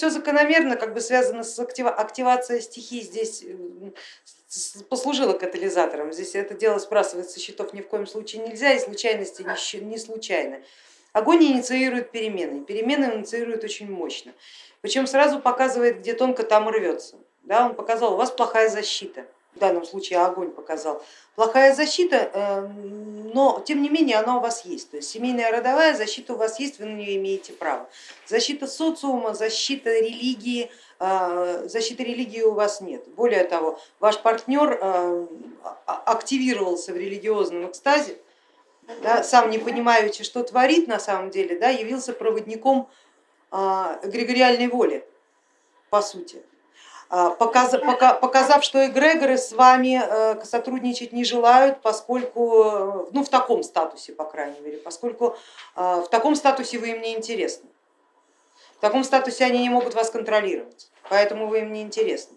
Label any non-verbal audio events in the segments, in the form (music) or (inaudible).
все закономерно, как бы связано с активацией стихий здесь послужило катализатором. Здесь это дело сбрасывать со счетов ни в коем случае нельзя, и случайности не случайны. Огонь инициирует перемены, перемены инициирует очень мощно, причем сразу показывает, где тонко там рвется. Да, он показал, у вас плохая защита, в данном случае огонь показал. Плохая защита, э, но тем не менее она у вас есть. То есть семейная родовая защита у вас есть, вы на нее имеете право. Защита социума, защита религии, э, защиты религии у вас нет. Более того, ваш партнер э, активировался в религиозном экстазе, да, сам не понимающий, что творит на самом деле, да, явился проводником эгрегориальной воли, по сути. А, показав, что эгрегоры с вами э, сотрудничать не желают, поскольку, э, ну в таком статусе, по крайней мере, поскольку э, в таком статусе вы им не интересны. В таком статусе они не могут вас контролировать, поэтому вы им не интересны.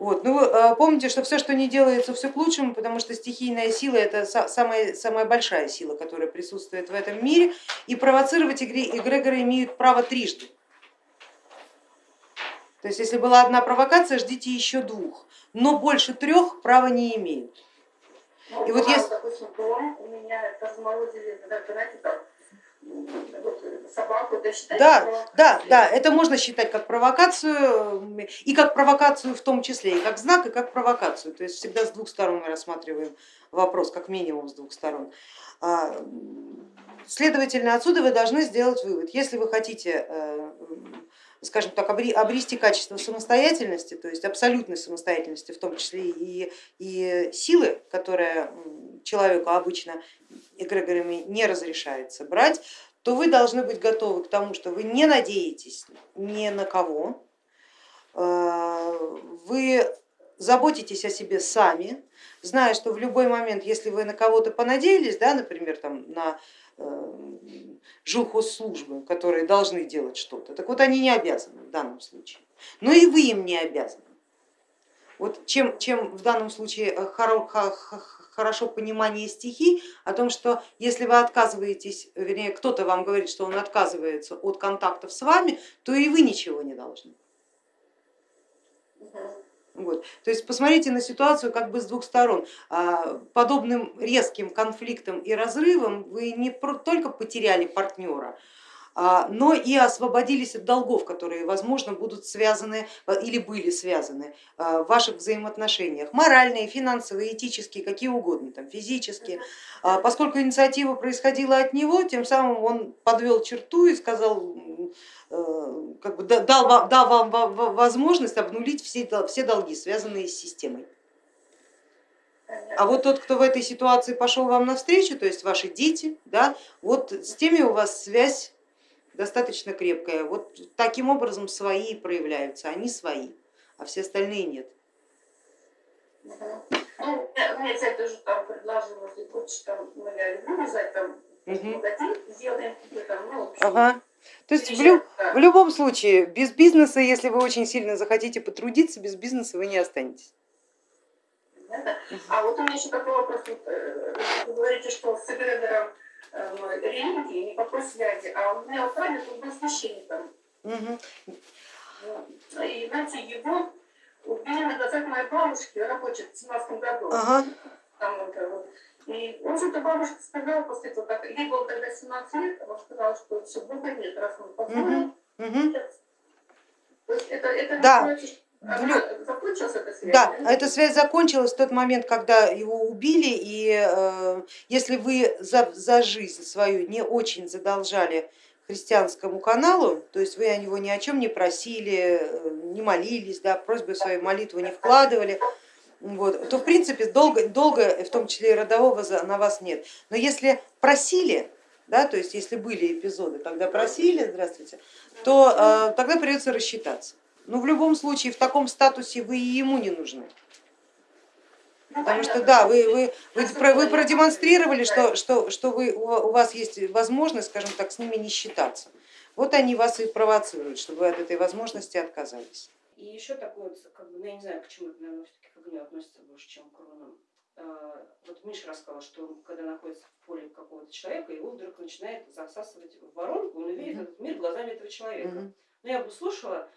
Вот. Ну, помните, что все, что не делается, все к лучшему, потому что стихийная сила это самая, самая большая сила, которая присутствует в этом мире, и провоцировать эгрегоры имеют право трижды. То есть если была одна провокация, ждите еще двух, но больше трех права не имеют. Ну, и вот если... допустим, дом у меня разморозили, знаете, там, собаку, это да, да, да, это можно считать как провокацию и как провокацию в том числе, и как знак, и как провокацию. То есть всегда с двух сторон мы рассматриваем вопрос, как минимум с двух сторон. А, следовательно, отсюда вы должны сделать вывод. Если вы хотите э, скажем так, обрести качество самостоятельности, то есть абсолютной самостоятельности, в том числе и, и силы, которая человеку обычно эгрегорами не разрешается брать, то вы должны быть готовы к тому, что вы не надеетесь ни на кого, э, вы заботитесь о себе сами, зная, что в любой момент, если вы на кого-то понадеялись, да, например, там, на э, жилхозслужбы, которые должны делать что-то. Так вот они не обязаны в данном случае, но и вы им не обязаны. Вот чем, чем в данном случае э, хорошо понимание стихий о том, что если вы отказываетесь, вернее кто-то вам говорит, что он отказывается от контактов с вами, то и вы ничего не должны. Вот. То есть посмотрите на ситуацию как бы с двух сторон. А, подобным резким конфликтом и разрывом вы не только потеряли партнера, а, но и освободились от долгов, которые, возможно, будут связаны э, или были связаны в ваших взаимоотношениях, моральные, финансовые, этические, какие угодно, там, физические. А, поскольку инициатива происходила от него, тем самым он подвел черту и сказал, как бы дал, вам, дал вам возможность обнулить все, все долги, связанные с системой. А вот тот, кто в этой ситуации пошел вам навстречу, то есть ваши дети, да, вот с теми у вас связь достаточно крепкая. Вот таким образом свои проявляются, они свои, а все остальные нет. Ну, мне цель тоже там предложила, если хочешь, там, ну, я люблю вязать, там, угу. сделаем там, ну, ага. То есть в, лю в любом случае, без бизнеса, если вы очень сильно захотите потрудиться, без бизнеса вы не останетесь. А вот у меня еще такой вопрос. Э, вы говорите, что с эгрегором Э, религии, никакой связи. А у меня прадед, он был священником. Угу. И знаете, его убили на глазах моей бабушки, рабочей в 17 году. Ага. Там, вот, и он что-то бабушка сказала после этого, как ей было тогда 17 лет, она сказала, что все, Бога нет, раз он позволил. Угу. То есть это, это да. Значит, да, эта связь закончилась в тот момент, когда его убили, и э, если вы за, за жизнь свою не очень задолжали христианскому каналу, то есть вы о него ни о чем не просили, э, не молились, да, просьбы свою молитву не вкладывали, вот, то в принципе долго, долго, в том числе и родового, на вас нет. Но если просили, да, то есть если были эпизоды, когда просили, здравствуйте, то э, тогда придется рассчитаться. Но в любом случае в таком статусе вы и ему не нужны. Потому что да, вы, вы, вы, вы продемонстрировали, что, что, что вы, у вас есть возможность, скажем так, с ними не считаться. Вот они вас и провоцируют, чтобы вы от этой возможности отказались. И еще такое, как бы, ну, я не знаю, почему это, наверное, все-таки к огню относится больше, чем к рунам. А, вот Миша рассказал, что когда находится в поле какого-то человека, его вдруг начинает засасывать в воронку, он увидит этот мир глазами этого человека. Ну, я бы слушала,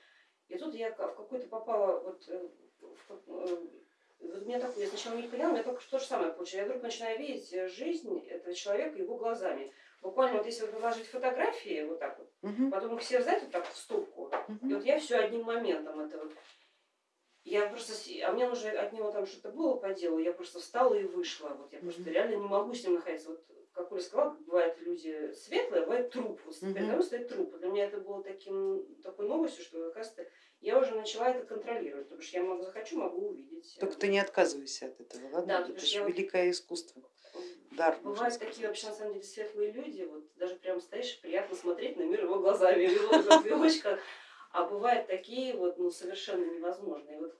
и тут я в какой-то попала, вот, э, э, вот меня такое, я сначала не поняла, у меня только то же самое получилось. Я вдруг начинаю видеть жизнь этого человека его глазами. Буквально вот если вот выложить фотографии вот так вот, угу. потом их все взять вот так в стопку, угу. и вот я все одним моментом это вот. Я просто, а мне уже от него там что-то было по делу, я просто встала и вышла. Вот я просто реально не могу с ним находиться. Вот как Оля сказала, бывают люди светлые, а бывает труп. Вот передо мной стоит труп. Для меня это было таким, такой новостью, что, оказывается, я уже начала это контролировать, потому что я могу, захочу, могу увидеть. Только ты не отказывайся от этого, ладно? Да, это же великое вот... искусство. Дар, Бывают такие вообще на самом деле светлые люди, вот даже прям стоишь, приятно смотреть на мир его глазами, его а бывают такие вот, ну, совершенно невозможные. Вот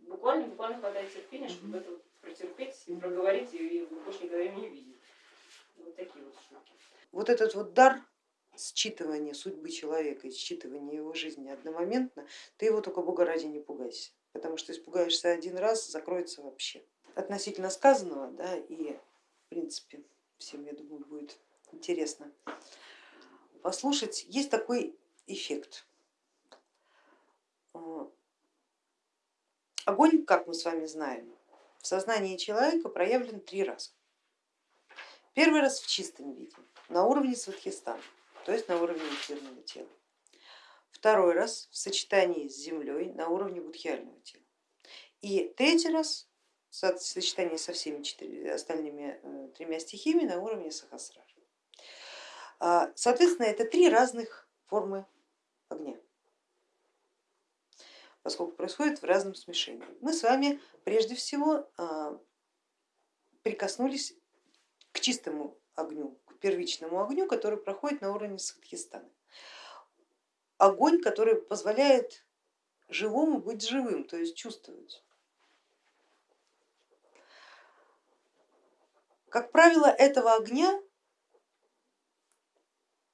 буквально, буквально хватает терпения, чтобы это вот протерпеть, и проговорить и больше никогда не видеть. Вот такие вот штуки. Вот этот вот дар считывания судьбы человека и считывания его жизни одномоментно, ты его только Бога ради не пугайся, потому что испугаешься один раз, закроется вообще. Относительно сказанного, да, и принципе всем, я думаю, будет интересно послушать, есть такой эффект. Огонь, как мы с вами знаем, в сознании человека проявлен три раза. Первый раз в чистом виде, на уровне сватхистана, то есть на уровне эфирного тела. Второй раз в сочетании с землей на уровне будхиального тела. И третий раз сочетании со всеми четыре, остальными э, тремя стихиями на уровне сахасрара. А, соответственно, это три разных формы огня поскольку происходит в разном смешении. Мы с вами прежде всего а, прикоснулись к чистому огню, к первичному огню, который проходит на уровне Садхистана. Огонь, который позволяет живому быть живым, то есть чувствовать. Как правило, этого огня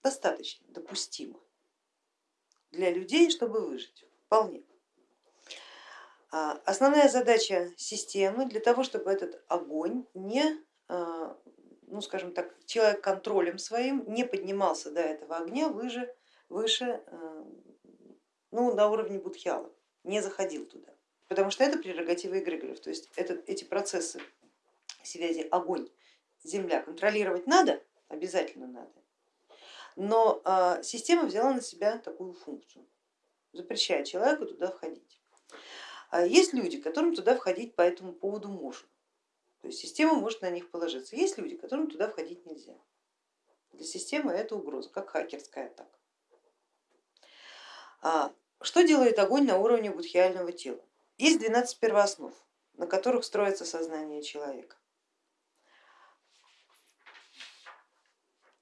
достаточно, допустимо для людей, чтобы выжить, вполне. А, основная задача системы для того, чтобы этот огонь не, а, ну скажем так, человек контролем своим не поднимался до этого огня выше, выше а, ну, на уровне будхиала, не заходил туда, потому что это прерогатива эгрегоров, то есть это, эти процессы связи огонь, земля контролировать надо, обязательно надо, но система взяла на себя такую функцию, запрещая человеку туда входить. А есть люди, которым туда входить по этому поводу можно. То есть система может на них положиться. Есть люди, которым туда входить нельзя. Для системы это угроза, как хакерская атака. А что делает огонь на уровне будхиального тела? Есть 12 первооснов, на которых строится сознание человека.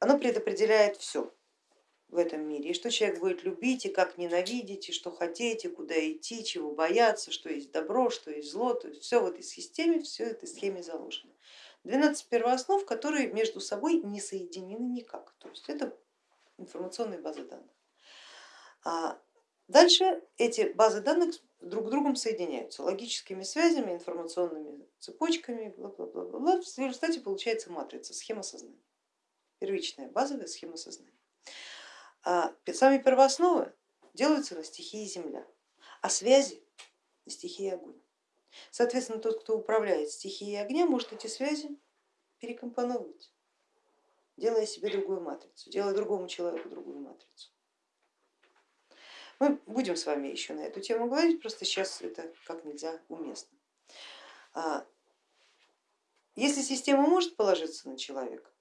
Оно предопределяет все в этом мире, и что человек будет любить, и как ненавидеть, и что хотеть, и куда идти, чего бояться, что есть добро, что есть зло, то есть все в этой системе, все в этой схеме заложено. 12 первооснов, которые между собой не соединены никак, то есть это информационные базы данных. А дальше эти базы данных друг с другом соединяются логическими связями, информационными цепочками, бла -бла -бла -бла. в результате получается матрица, схема сознания, первичная базовая схема сознания. А сами первоосновы делаются на стихии земля, а связи на стихии огонь. Соответственно, тот, кто управляет стихией огня, может эти связи перекомпоновывать, делая себе другую матрицу, делая другому человеку другую матрицу. Мы будем с вами еще на эту тему говорить, просто сейчас это как нельзя уместно. А, если система может положиться на человека,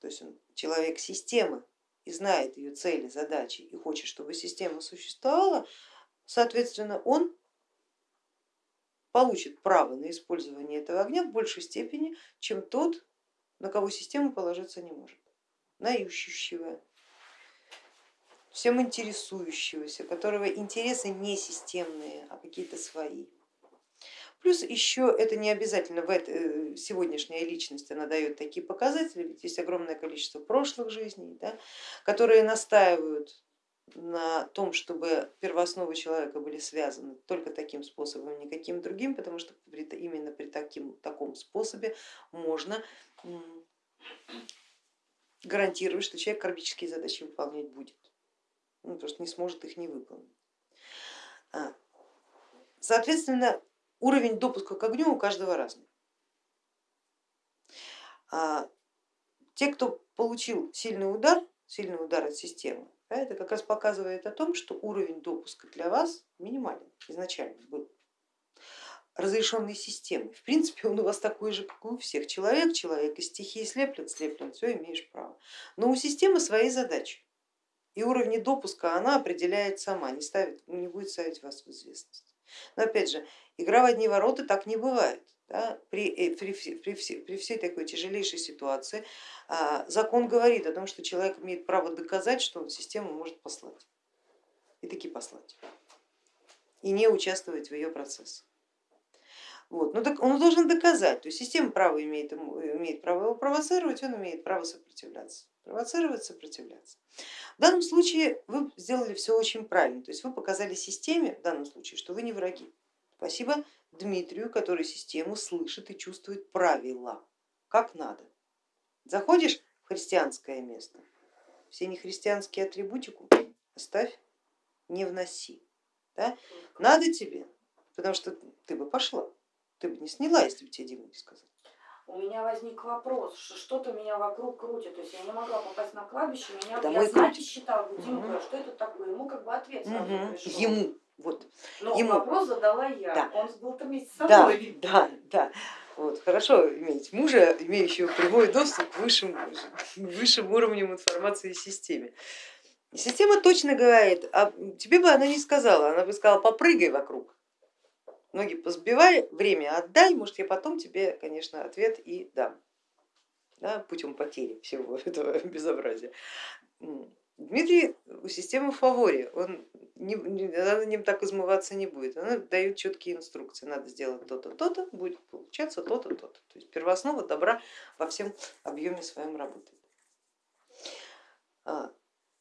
то есть он человек системы, и знает ее цели, задачи и хочет, чтобы система существовала, соответственно, он получит право на использование этого огня в большей степени, чем тот, на кого система положиться не может, на ищущего, всем интересующегося, которого интересы не системные, а какие-то свои. Плюс еще это не обязательно в этой, сегодняшняя личность, она дает такие показатели, ведь есть огромное количество прошлых жизней, да, которые настаивают на том, чтобы первоосновы человека были связаны только таким способом, никаким другим, потому что именно при таким, таком способе можно гарантировать, что человек кармические задачи выполнять будет. он просто не сможет их не выполнить. А, соответственно, уровень допуска к огню у каждого разный. А, те, кто получил сильный удар, сильный удар от системы, это как раз показывает о том, что уровень допуска для вас минимален изначально был разрешенной системой. В принципе, он у вас такой же, как у всех. Человек, человек из стихии слеплен, слеплен, все имеешь право. Но у системы свои задачи. И уровни допуска она определяет сама, не, ставит, не будет ставить вас в известность. Но опять же, игра в одни ворота так не бывает. Да? При, э, при, при, при всей такой тяжелейшей ситуации а, закон говорит о том, что человек имеет право доказать, что он систему может послать. И таки послать. И не участвовать в ее процессе. Вот. Но так он должен доказать, то есть система права имеет, имеет право его провоцировать, он имеет право сопротивляться. Провоцировать, сопротивляться. В данном случае вы сделали все очень правильно, то есть вы показали системе в данном случае, что вы не враги. Спасибо Дмитрию, который систему слышит и чувствует правила, как надо. Заходишь в христианское место, все нехристианские атрибутику оставь, не вноси. Да? Надо тебе, потому что ты бы пошла, ты бы не сняла, если бы тебе Дима не сказал. У меня возник вопрос, что что-то меня вокруг крутит, то есть я не могла попасть на кладбище, меня Да я крутим. считала, Мгм. говорю, что это такое? Ему как бы ответ сразу Мгм. пришел. Ему, вот. Но ему. вопрос задала я, Да. он был там вместе с Да, собой. да, да. Вот, хорошо иметь мужа, имеющего прямой доступ к высшим, высшим уровням информации в системе. И Система точно говорит, а тебе бы она не сказала, она бы сказала, попрыгай вокруг, ноги позбивай, время отдай, может я потом тебе, конечно, ответ и дам, да, путем потери всего (laughs) этого безобразия. Дмитрий у системы в фаворе, он не, не- она на ним так измываться не будет, она дает четкие инструкции, надо сделать то-то, то-то, будет получаться то-то, то-то. То есть первооснова добра во всем объеме своем работает. А,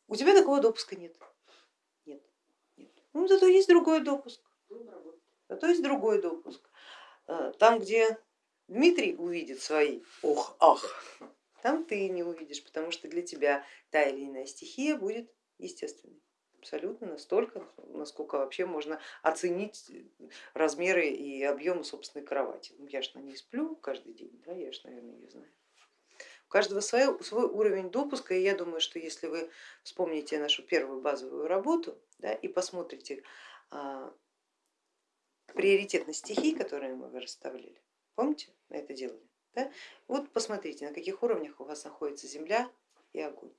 у тебя такого допуска нет. Нет. нет. Ну, зато есть другой допуск. Работать. Зато есть другой допуск. А, Там, где Дмитрий увидит свои ох-ах, там ты не увидишь, потому что для тебя та или иная стихия будет естественной. Абсолютно настолько, насколько вообще можно оценить размеры и объемы собственной кровати. Ну, я ж на ней сплю каждый день, да, я ж, наверное, ее знаю. У каждого свой, свой уровень допуска, и я думаю, что если вы вспомните нашу первую базовую работу да, и посмотрите а, приоритетность стихий, которые мы расставляли, помните, мы это делали? Да? Вот посмотрите, на каких уровнях у вас находится земля и огонь.